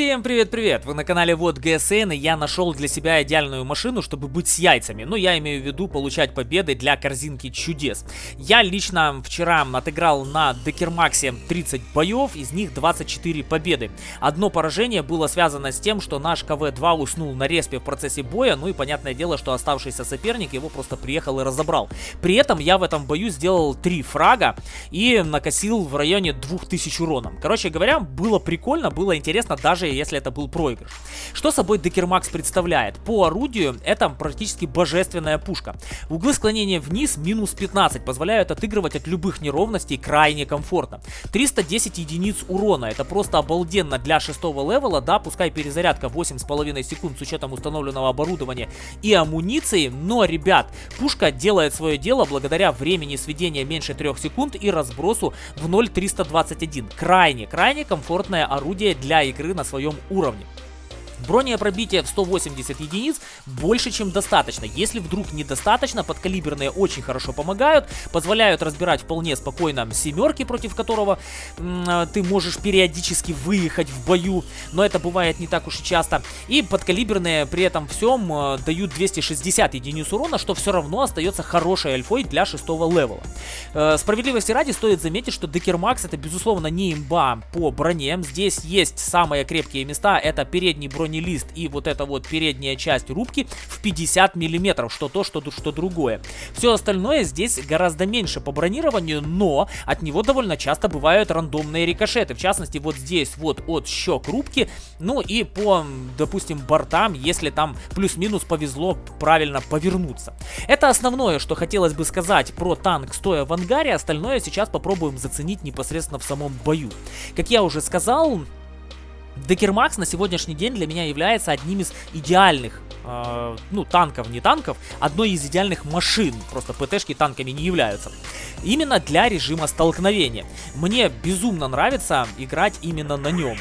Всем привет-привет! Вы на канале Вот ГСН и я нашел для себя идеальную машину, чтобы быть с яйцами. Ну, я имею в виду получать победы для корзинки чудес. Я лично вчера отыграл на Декермаксе 30 боев, из них 24 победы. Одно поражение было связано с тем, что наш КВ-2 уснул на респе в процессе боя, ну и понятное дело, что оставшийся соперник его просто приехал и разобрал. При этом я в этом бою сделал 3 фрага и накосил в районе 2000 урона. Короче говоря, было прикольно, было интересно даже даже если это был проигрыш. Что собой Декермакс представляет? По орудию это практически божественная пушка. Углы склонения вниз минус 15 позволяют отыгрывать от любых неровностей крайне комфортно. 310 единиц урона, это просто обалденно для шестого левела, да, пускай перезарядка 8,5 секунд с учетом установленного оборудования и амуниции, но, ребят, пушка делает свое дело благодаря времени сведения меньше 3 секунд и разбросу в 0,321. Крайне, крайне комфортное орудие для игры на своем уровне. Бронепробитие в 180 единиц больше, чем достаточно. Если вдруг недостаточно, подкалиберные очень хорошо помогают, позволяют разбирать вполне спокойно семерки, против которого э, ты можешь периодически выехать в бою, но это бывает не так уж и часто. И подкалиберные при этом всем э, дают 260 единиц урона, что все равно остается хорошей альфой для шестого левела. Э, справедливости ради стоит заметить, что Декермакс это безусловно не имба по броне. Здесь есть самые крепкие места, это передний бронь бронелист и вот эта вот передняя часть рубки в 50 миллиметров, что то, что, что другое. Все остальное здесь гораздо меньше по бронированию, но от него довольно часто бывают рандомные рикошеты. В частности, вот здесь вот от щек рубки, ну и по, допустим, бортам, если там плюс-минус повезло правильно повернуться. Это основное, что хотелось бы сказать про танк, стоя в ангаре. Остальное сейчас попробуем заценить непосредственно в самом бою. Как я уже сказал, Декермакс на сегодняшний день для меня является одним из идеальных, э, ну, танков, не танков, одной из идеальных машин. Просто ПТшки танками не являются. Именно для режима столкновения. Мне безумно нравится играть именно на нем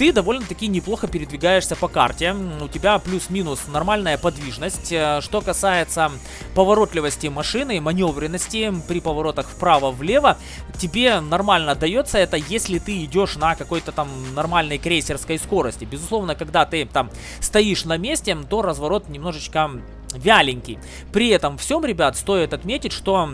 ты довольно-таки неплохо передвигаешься по карте. У тебя плюс-минус нормальная подвижность. Э, что касается поворотливости машины, маневренности при поворотах вправо-влево, тебе нормально дается это, если ты идешь на какой-то там нормальной крейсерской скорости. Безусловно, когда ты там стоишь на месте, то разворот немножечко вяленький. При этом всем, ребят, стоит отметить, что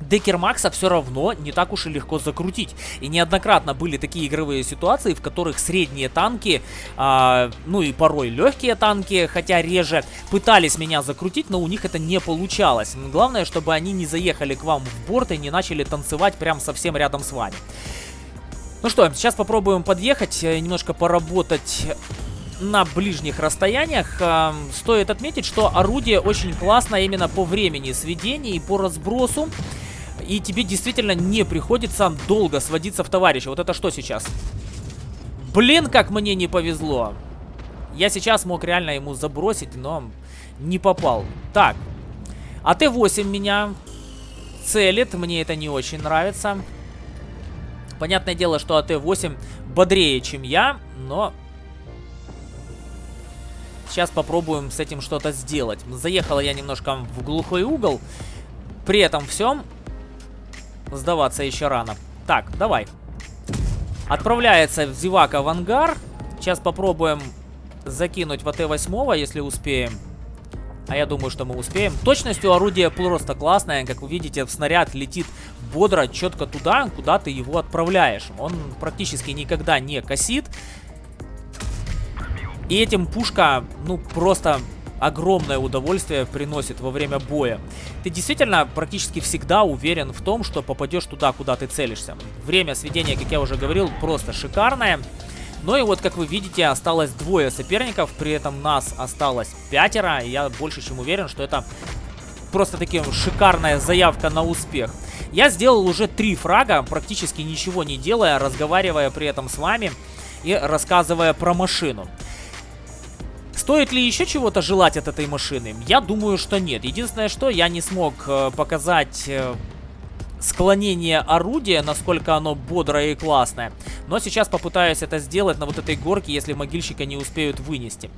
Декермакса все равно не так уж и легко закрутить. И неоднократно были такие игровые ситуации, в которых средние танки, а, ну и порой легкие танки, хотя реже, пытались меня закрутить, но у них это не получалось. Главное, чтобы они не заехали к вам в борт и не начали танцевать прям совсем рядом с вами. Ну что, сейчас попробуем подъехать, э, немножко поработать на ближних расстояниях. Э, стоит отметить, что орудие очень классно именно по времени сведения и по разбросу и тебе действительно не приходится долго сводиться в товарища. Вот это что сейчас? Блин, как мне не повезло. Я сейчас мог реально ему забросить, но не попал. Так, АТ-8 меня целит, мне это не очень нравится. Понятное дело, что АТ-8 бодрее, чем я, но... Сейчас попробуем с этим что-то сделать. Заехала я немножко в глухой угол. При этом всем Сдаваться еще рано. Так, давай. Отправляется Зевака в ангар. Сейчас попробуем закинуть в АТ-8, если успеем. А я думаю, что мы успеем. Точностью орудия просто классная. Как вы видите, снаряд летит бодро, четко туда, куда ты его отправляешь. Он практически никогда не косит. И этим пушка, ну, просто огромное удовольствие приносит во время боя. Ты действительно практически всегда уверен в том, что попадешь туда, куда ты целишься. Время сведения, как я уже говорил, просто шикарное. Ну и вот, как вы видите, осталось двое соперников, при этом нас осталось пятеро. И я больше чем уверен, что это просто таки шикарная заявка на успех. Я сделал уже три фрага, практически ничего не делая, разговаривая при этом с вами и рассказывая про машину. Стоит ли еще чего-то желать от этой машины? Я думаю, что нет. Единственное, что я не смог э, показать... Э, склонение орудия, насколько оно бодрое и классное. Но сейчас попытаюсь это сделать на вот этой горке, если могильщика не успеют вынести.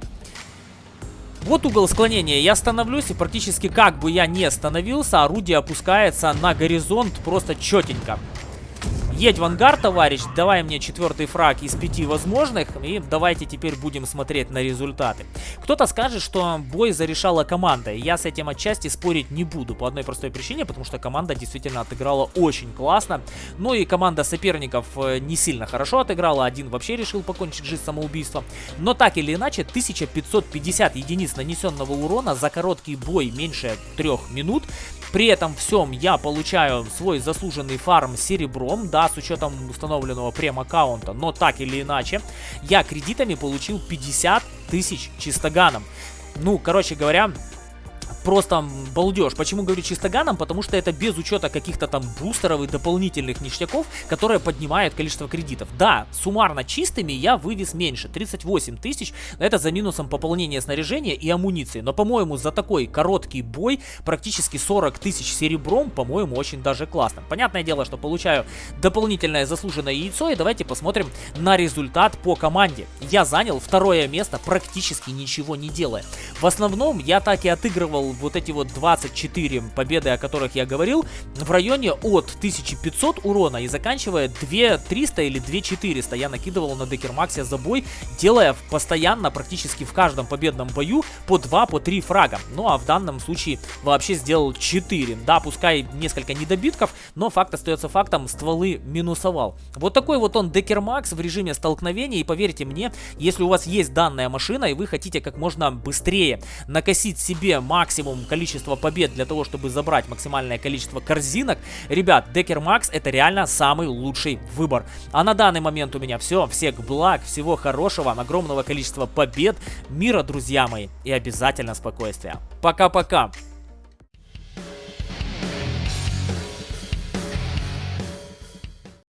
Вот угол склонения. Я становлюсь, и практически как бы я не остановился, орудие опускается на горизонт просто четенько. Едь в ангар, товарищ, давай мне четвертый фраг из пяти возможных, и давайте теперь будем смотреть на результаты. Кто-то скажет, что бой зарешала команда, и я с этим отчасти спорить не буду, по одной простой причине, потому что команда действительно отыграла очень классно. Ну и команда соперников э, не сильно хорошо отыграла, один вообще решил покончить жизнь самоубийством. Но так или иначе, 1550 единиц нанесенного урона за короткий бой меньше трех минут. При этом всем я получаю свой заслуженный фарм серебром, да, с учетом установленного прем-аккаунта, но так или иначе, я кредитами получил 50 тысяч чистоганом. Ну, короче говоря, просто балдеж. Почему говорю чистоганом? Потому что это без учета каких-то там бустеров и дополнительных ништяков, которые поднимают количество кредитов. Да, суммарно чистыми я вывез меньше, 38 тысяч, это за минусом пополнения снаряжения и амуниции. Но, по-моему, за такой короткий бой практически 40 тысяч серебром, по-моему, очень даже классно. Понятное дело, что получаю дополнительное заслуженное яйцо, и давайте посмотрим на результат по команде. Я занял второе место, практически ничего не делая. В основном я так и отыгрывал вот эти вот 24 победы, о которых я говорил, в районе от 1500 урона и заканчивая 2300 или 2400 я накидывал на Декермаксе за бой, делая постоянно, практически в каждом победном бою по 2, по 3 фрага. Ну а в данном случае вообще сделал 4. Да, пускай несколько недобитков, но факт остается фактом, стволы минусовал. Вот такой вот он Декермакс в режиме столкновения и поверьте мне, если у вас есть данная машина и вы хотите как можно быстрее накосить себе максимум максимум количества побед для того, чтобы забрать максимальное количество корзинок, ребят, Декер Макс это реально самый лучший выбор. А на данный момент у меня все. Всех благ, всего хорошего, огромного количества побед, мира, друзья мои, и обязательно спокойствия. Пока-пока.